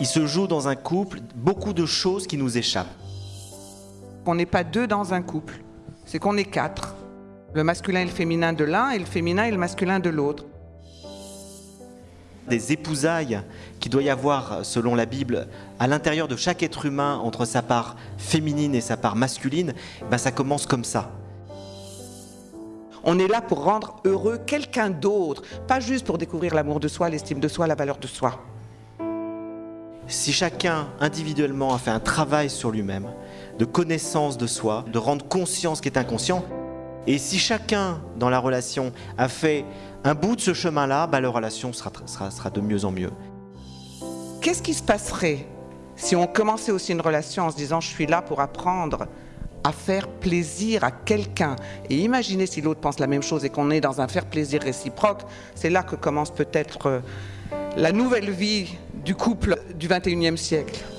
il se joue dans un couple beaucoup de choses qui nous échappent. On n'est pas deux dans un couple, c'est qu'on est quatre. Le masculin et le féminin de l'un et le féminin et le masculin de l'autre. Des épousailles qui doit y avoir, selon la Bible, à l'intérieur de chaque être humain entre sa part féminine et sa part masculine, ben ça commence comme ça. On est là pour rendre heureux quelqu'un d'autre, pas juste pour découvrir l'amour de soi, l'estime de soi, la valeur de soi. Si chacun individuellement a fait un travail sur lui-même, de connaissance de soi, de rendre conscience ce qui est inconscient, et si chacun dans la relation a fait un bout de ce chemin-là, bah, la relation sera de mieux en mieux. Qu'est-ce qui se passerait si on commençait aussi une relation en se disant je suis là pour apprendre à faire plaisir à quelqu'un? Et imaginez si l'autre pense la même chose et qu'on est dans un faire plaisir réciproque, c'est là que commence peut-être euh, la nouvelle vie du couple du 21e siècle.